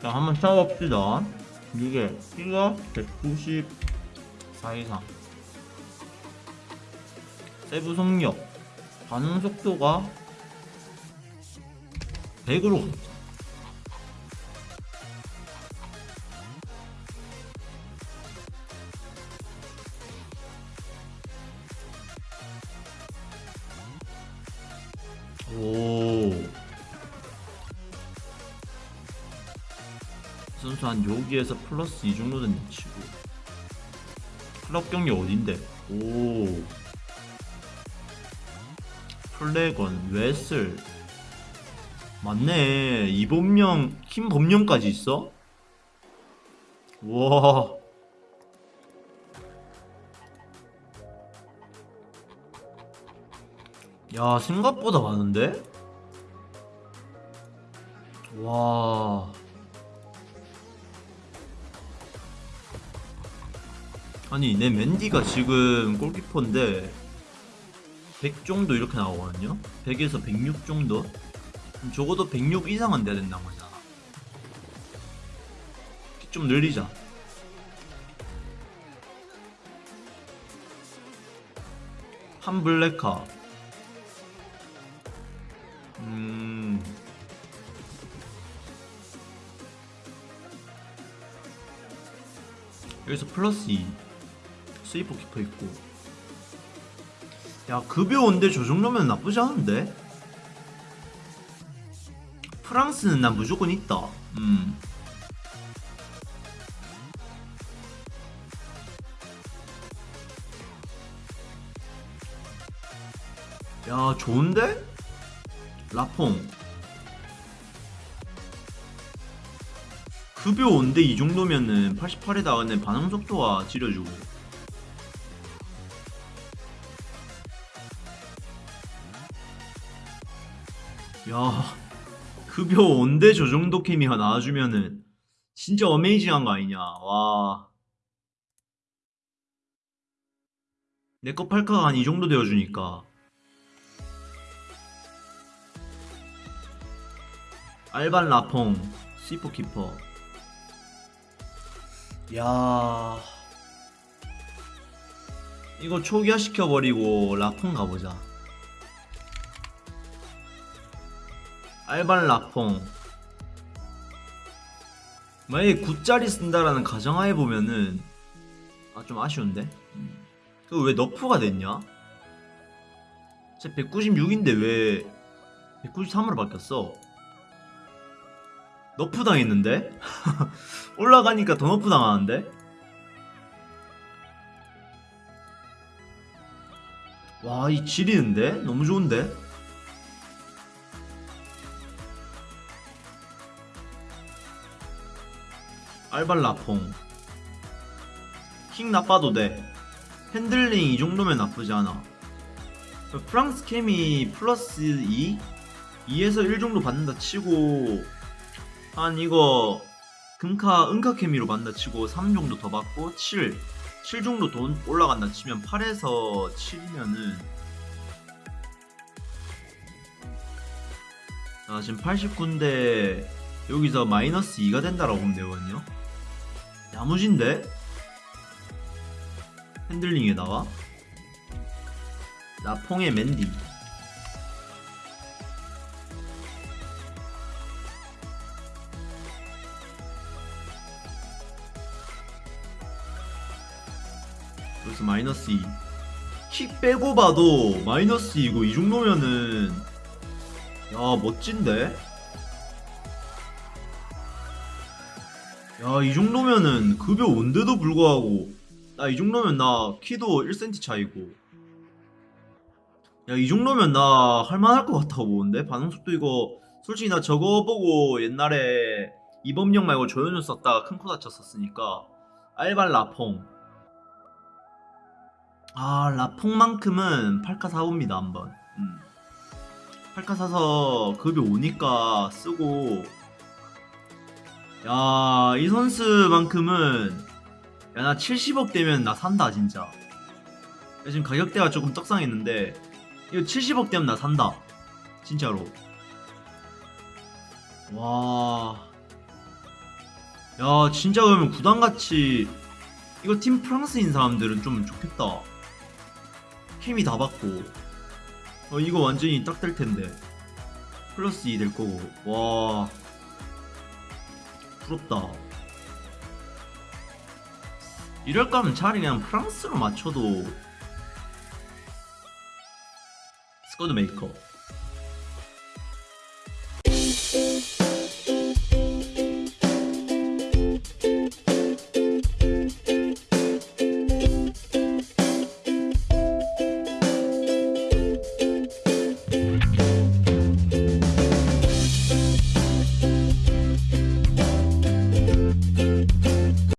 자, 한번 찾아봅시다. 이게 키가 194 이상. 세부 속력, 반응 속도가 100으로 오. 선수 한 여기에서 플러스 2 정도 된다 치고 클럽 경기 어딘데? 오 플래건 웨슬 맞네 이범령 김범령까지 있어? 와 야, 생각보다 많은데? 와. 아니, 내 맨디가 지금 골키퍼인데, 100 정도 이렇게 나오거든요? 100에서 106 정도? 적어도 106 이상은 돼야 된다는 거잖아. 좀 늘리자. 한 블랙카. 여기서 플러스 2 스위퍼 키퍼 있고. 야 급여 온데 저 정도면 나쁘지 않은데? 프랑스는 난 무조건 있다. 음. 야 좋은데? 라퐁 급여 5인데 이 정도면은 88에다가는 반응 속도가 지려주고. 야 급여 5인데 저 정도 케미가 나와주면은. 진짜 어메이징한 거 아니냐. 와. 내거 팔카가 한 이 정도 되어주니까. 알반 라퐁 시포 키퍼 야 이거 초기화 시켜버리고 라퐁 가보자 알반 라퐁 만약에 9짜리 쓴다라는 가정하에 보면은 아 좀 아쉬운데 그 왜 nerf가 됐냐? 진짜 196인데 왜 193으로 바뀌었어? nerf 당했는데? 올라가니까 더 nerf 당하는데? 와, 이 지리는데? 너무 좋은데? 알발라퐁 킹 나빠도 돼 핸들링 이 정도면 나쁘지 않아 프랑스 캠이 플러스 2? 2에서 1 정도 받는다 치고 한 이거 금카 은카 케미로 받는다 치고 3 정도 더 받고 7 7 정도 돈 올라간다 치면 8에서 7이면은 자 지금 89인데 여기서 마이너스 2가 된다라고 보면 되거든요. 야무진데? 핸들링에다가 라퐁의 맨디 여기서 마이너스 2. 킥 빼고 봐도 마이너스 2고 이 정도면은 야 멋진데? 야 이 정도면은 급여 온데도 불구하고 나 이 정도면 나 키도 1cm 차이고 야 이 정도면 나 할만할 것 같아 보는데 반응 속도 이거 솔직히 나 저거 보고 옛날에 이범용 말고 조현우 썼다가 큰 코 다쳤었으니까 알발 라퐁 아 라퐁만큼은 팔카 사봅니다 한번 음. 팔카 사서 급이 오니까 쓰고 야 이 선수만큼은 야 나 70억 되면 나 산다 진짜 야, 지금 가격대가 조금 떡상했는데 이거 70억 되면 나 산다 진짜로 와. 야, 진짜 그러면 구단같이 이거 팀 프랑스인 사람들은 좀 좋겠다. 케미 다 받고. 어, 이거 완전히 딱 될 텐데. 플러스 2 될 거고. 와. 부럽다. 이럴 거면 차라리 그냥 프랑스로 맞춰도 squad maker.